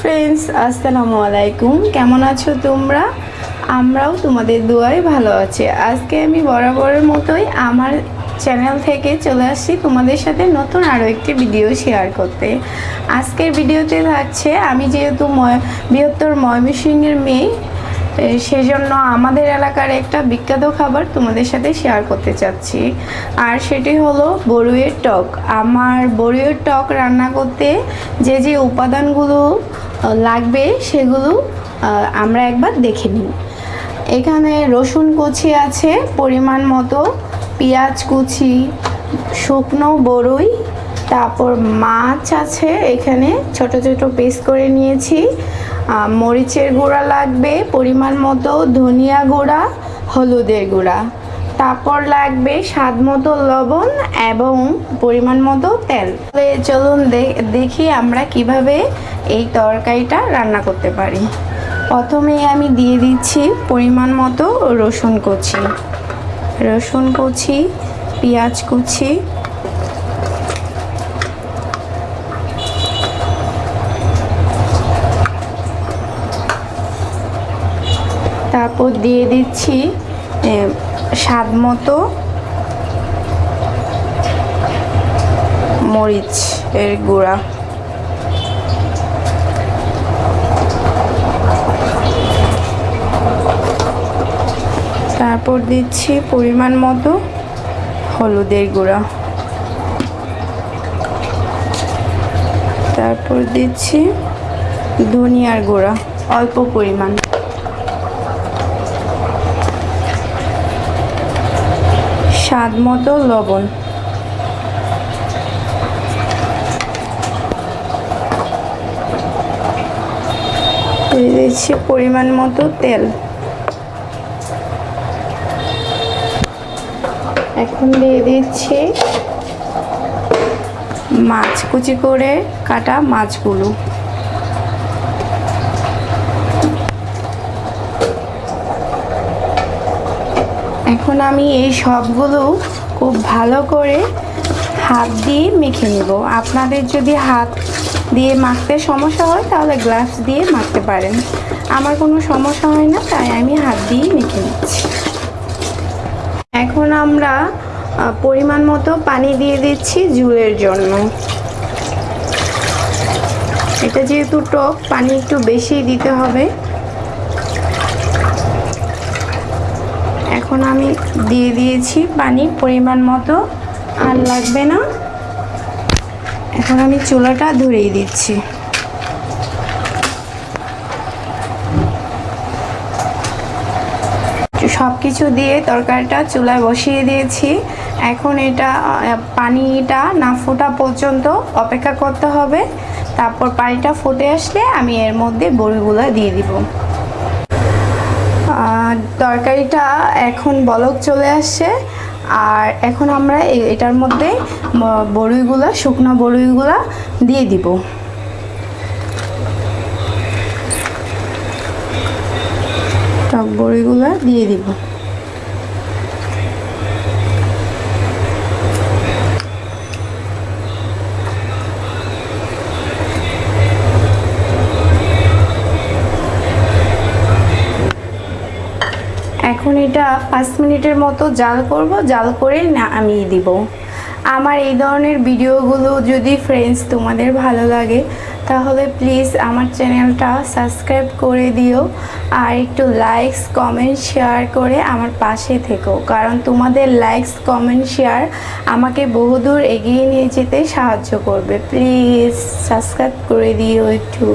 Friends, আসসালামু আলাইকুম। কেমন আছো তোমরা? আমরাও তোমাদের দোয়ায় ভালো আছি। আজকে আমি বরাবরের মতোই আমার চ্যানেল থেকে চলে আসছি তোমাদের সাথে নতুন আরও একটি ভিডিও শেয়ার করতে। আজকের ভিডিওতে থাকছে, আমি যেহেতু বৃহত্তর ময়মনসিংহের মেয়ে সেজন্য আমাদের এলাকার একটা বিখ্যাত খাবার তোমাদের সাথে শেয়ার করতে চাচ্ছি। আর সেটি হলো বড়ুইয়ের টক। আমার বড়ুইয়ের টক রান্না করতে যে যে উপাদানগুলো লাগবে সেগুলো আমরা একবার দেখে নিই। এখানে রসুন কুচি আছে, পরিমাণ মতো, পেঁয়াজ কুচি, শুকনো বড়ই তারপর মাছ আছে, এখানে ছোট ছোট পিস করে নিয়েছি। মরিচের গুঁড়া লাগবে, পরিমাণ মতো, ধনিয়া গুঁড়া, হলুদের গুঁড়া। তারপর লাগবে স্বাদ মতো লবণ এবং পরিমাণ মতো তেল। চলুন দেখি আমরা কীভাবে এই তরকারিটা রান্না করতে পারি। প্রথমে আমি দিয়ে দিচ্ছি পরিমাণ মতো রসুন কুচি। রসুন কুচি, পেঁয়াজ কুচি। তারপর দিয়ে দিচ্ছি স্বাদ মতো মরিচ এর গুঁড়া। তারপর দিচ্ছি পরিমাণ মতো হলুদের গুঁড়া। তারপর দিচ্ছি ধনিয়ার গুঁড়া, অল্প পরিমাণ। স্বাদ মতো লবণ। দিচ্ছি পরিমাণ মতো তেল। এখন দিয়ে দিচ্ছি মাছ, কুচি করে কাটা মাছগুলো। এখন আমি এই সবগুলো খুব ভালো করে হাত দিয়ে মেখে নেব। আপনাদের যদি হাত দিয়ে মাখতে সমস্যা হয়, তাহলে গ্লাস দিয়ে মাখতে পারেন। আমার কোনো সমস্যা হয় না, তাই আমি হাত দিয়ে মেখে নিচ্ছি। এখন আমরা পরিমাণ মতো পানি দিয়ে দিচ্ছি ঝুলের জন্য। এটা যেহেতু টক, পানি একটু বেশি দিতে হবে। এখন আমি দিয়ে দিয়েছি পানি পরিমাণ মতো, আর লাগবে না। এখন আমি চুলাটা ধরিয়ে দিচ্ছি। সব কিছু দিয়ে তরকারিটা চুলায় বসিয়ে দিয়েছি। এখন এটা পানিটা না ফোটা পর্যন্ত অপেক্ষা করতে হবে। তারপর পানিটা ফুটে আসলে আমি এর মধ্যে বড়িগুলো দিয়ে দিব। তরকারিটা এখন বলক চলে আসছে। আর এখন আমরা এটার মধ্যে বড়িগুলা, শুকনো বড়িগুলো দিয়ে দিব। টক বড়িগুলা দিয়ে দিব। এখন এটা পাঁচ মিনিটের মতো জাল করব। জাল করে নামিয়ে দিব। আমার এই ধরনের ভিডিওগুলো যদি ফ্রেন্ডস তোমাদের ভালো লাগে, তাহলে প্লিজ আমার চ্যানেলটা সাবস্ক্রাইব করে দিও আর একটু লাইকস কমেন্ট শেয়ার করে আমার পাশে থেকো। কারণ তোমাদের লাইকস কমেন্ট শেয়ার আমাকে বহুদূর এগিয়ে নিয়ে যেতে সাহায্য করবে। প্লিজ সাবস্ক্রাইব করে দিও একটু।